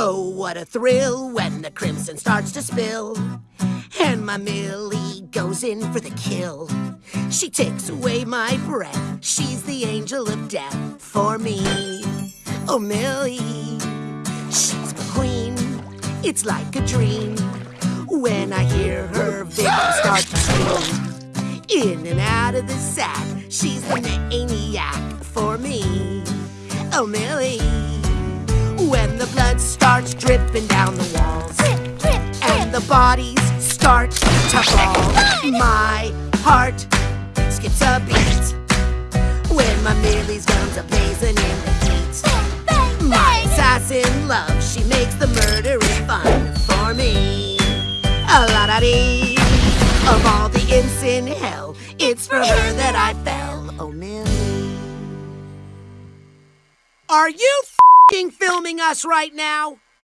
Oh, what a thrill when the crimson starts to spill. And my Millie goes in for the kill. She takes away my breath. She's the angel of death for me. Oh, Millie, she's my queen. It's like a dream when I hear her victim ah! start to scream. In and out of the sack, she's the maniac for me. Oh, Millie, when the blood dripping down the walls and the bodies start to fall. My heart skips a beat when my Millie's guns are blazing in the heat. My assassin love, she makes the murdering fun for me. A la da dee. Of all the imps in hell, it's for her that I fell. Oh, Millie. Are you filming us right now?